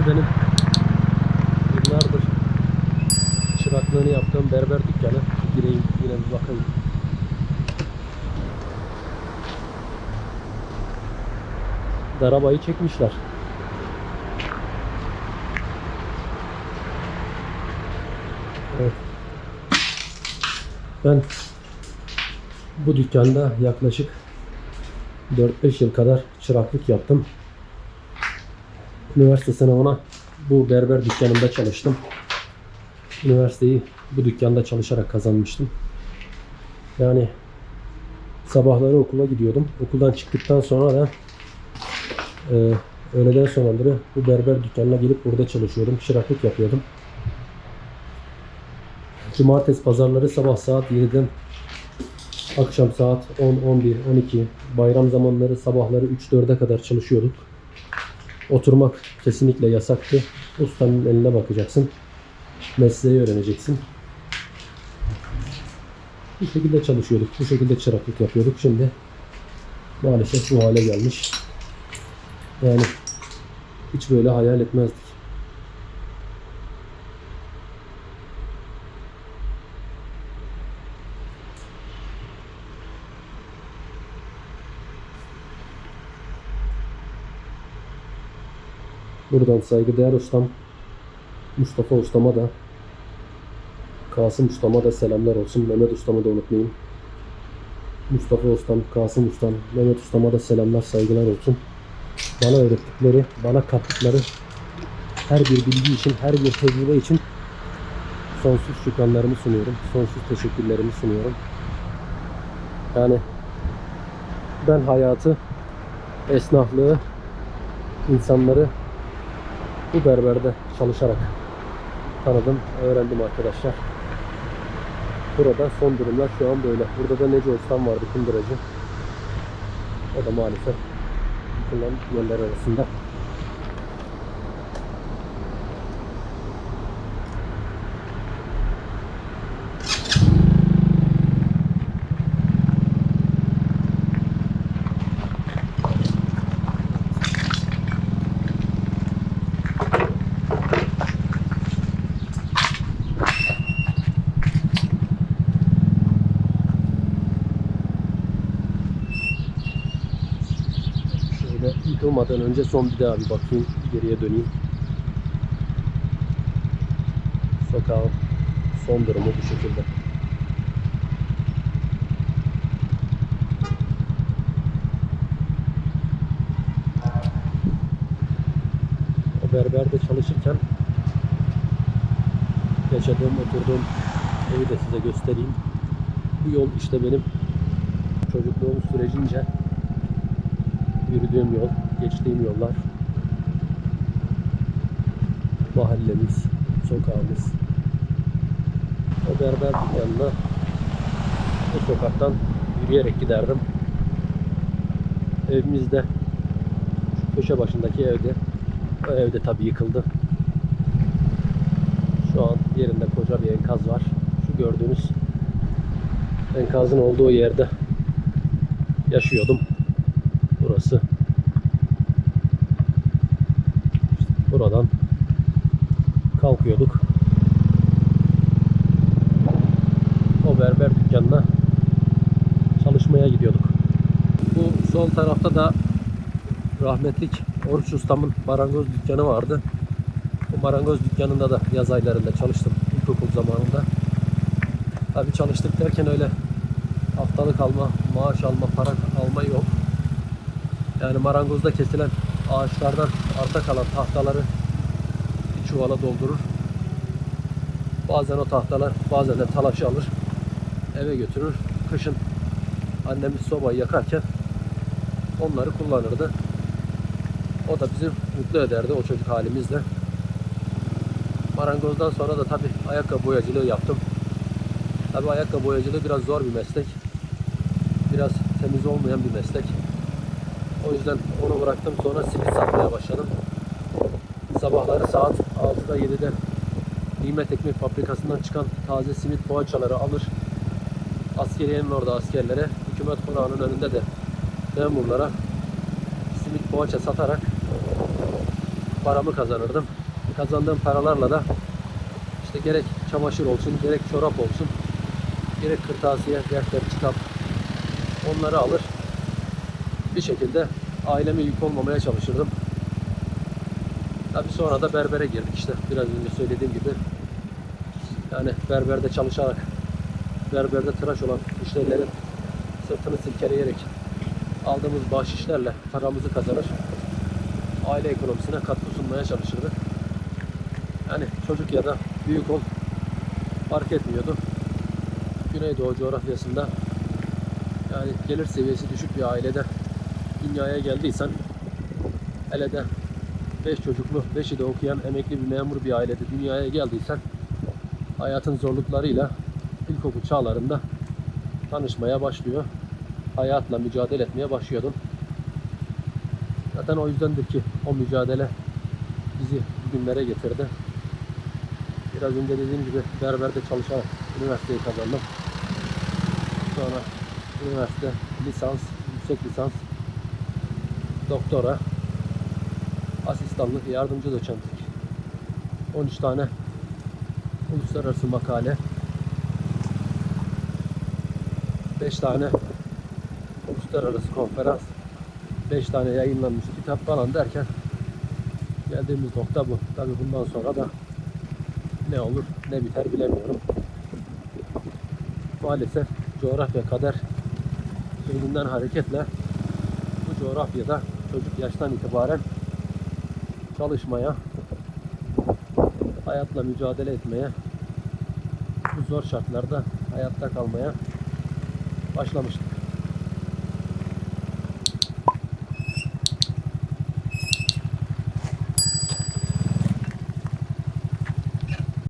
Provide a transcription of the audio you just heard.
Burası benim yıllardır çıraklığını yaptığım berber dükkanı. Gireyim yine bir bakayım. Darabayı çekmişler. Evet. Ben bu dükkanda yaklaşık 4-5 yıl kadar çıraklık yaptım. Üniversite sınavına bu berber dükkanında çalıştım. Üniversiteyi bu dükkanda çalışarak kazanmıştım. Yani sabahları okula gidiyordum. Okuldan çıktıktan sonra da e, öğleden sonraları bu berber dükkanına gelip burada çalışıyordum. Çıraklık yapıyordum. Cumartesi pazarları sabah saat 7'den akşam saat 10, 11, 12, bayram zamanları sabahları 3-4'e kadar çalışıyorduk. Oturmak kesinlikle yasaktı. Ustanın eline bakacaksın. Mesleği öğreneceksin. Bu şekilde çalışıyorduk. Bu şekilde çıraklık yapıyorduk. Şimdi maalesef bu hale gelmiş. Yani hiç böyle hayal etmezdik. Buradan saygıdeğer ustam Mustafa ustama da Kasım ustama da selamlar olsun. Mehmet ustamı da unutmayayım. Mustafa ustam, Kasım ustam, Mehmet ustama da selamlar, saygılar olsun. Bana öğrettikleri, bana kattıkları her bir bilgi için, her bir tecrübe için sonsuz şükranlarımı sunuyorum. Sonsuz teşekkürlerimi sunuyorum. Yani ben hayatı, esnaflığı, insanları bu berberde çalışarak tanıdım, öğrendim arkadaşlar. Burada son durumlar şu an böyle. Burada da Nece Ustam vardı kunduracı. O da maalesef yıkılan yerler arasında. Yıkılmadan önce son bir daha bir bakayım. Geriye döneyim. Sokağın son durumu bu şekilde. O berberde çalışırken yaşadığım, oturduğum evi de size göstereyim. Bu yol işte benim çocukluğum sürecince yürüdüğüm yol, geçtiğim yollar, mahallemiz, sokağımız. O berber dükkanına o sokaktan yürüyerek giderdim. Evimizde şu köşe başındaki evde o evde tabii yıkıldı. Şu an yerinde koca bir enkaz var. Şu gördüğünüz enkazın olduğu yerde yaşıyordum. Burası. İşte buradan kalkıyorduk. O berber dükkanına çalışmaya gidiyorduk. Bu sol tarafta da rahmetlik Oruç Ustam'ın marangoz dükkanı vardı. Bu marangoz dükkanında da yaz aylarında çalıştım ilkokul zamanında. Tabii çalıştık derken öyle haftalık alma, maaş alma, para alma yok. Yani marangozda kesilen ağaçlardan arta kalan tahtaları bir çuvala doldurur. Bazen o tahtalar, bazen de talaşı alır. Eve götürür. Kışın annemiz sobayı yakarken onları kullanırdı. O da bizi mutlu ederdi o çocuk halimizle. Marangozdan sonra da tabi ayakkabı boyacılığı yaptım. Tabi ayakkabı boyacılığı biraz zor bir meslek. Biraz temiz olmayan bir meslek. O yüzden onu bıraktım sonra simit satmaya başladım. Sabahları saat 6'da 7'de Nimet Ekmek Fabrikası'ndan çıkan taze simit poğaçaları alır. Askeriyenin orada askerlere, hükümet konağının önünde de memurlara simit poğaça satarak paramı kazanırdım. Kazandığım paralarla da işte gerek çamaşır olsun, gerek çorap olsun, gerek kırtasiye, defter, kitap onları alır. Bir şekilde aileme yük olmamaya çalışırdım. Tabii sonra da berbere girdik işte. Biraz önce söylediğim gibi. Yani berberde çalışarak, berberde tıraş olan müşterilerin sırtını silkeleyerek aldığımız bahşişlerle paramızı kazanır. Aile ekonomisine katkı sunmaya çalışırdık. Yani çocuk ya da büyük ol fark etmiyordu. Güneydoğu coğrafyasında yani gelir seviyesi düşük bir ailede dünyaya geldiysen hele de 5 çocuklu, 5'i de okuyan emekli bir memur bir ailede dünyaya geldiysen hayatın zorluklarıyla ilkokul çağlarında tanışmaya başlıyor. Hayatla mücadele etmeye başlıyordun. Zaten o yüzdendir ki o mücadele bizi bugünlere getirdi. Biraz önce dediğim gibi berberde çalışarak üniversiteyi kazandım. Sonra üniversite, lisans, yüksek lisans, doktora, asistanlık, yardımcı doçentlik. 13 tane uluslararası makale, 5 tane uluslararası konferans, 5 tane yayınlanmış kitap falan derken geldiğimiz nokta bu. Tabii bundan sonra da ne olur ne biter bilemiyorum. Maalesef coğrafya kader sözünden hareketle bu coğrafyada çocuk yaştan itibaren çalışmaya, hayatla mücadele etmeye, bu zor şartlarda hayatta kalmaya başlamıştık.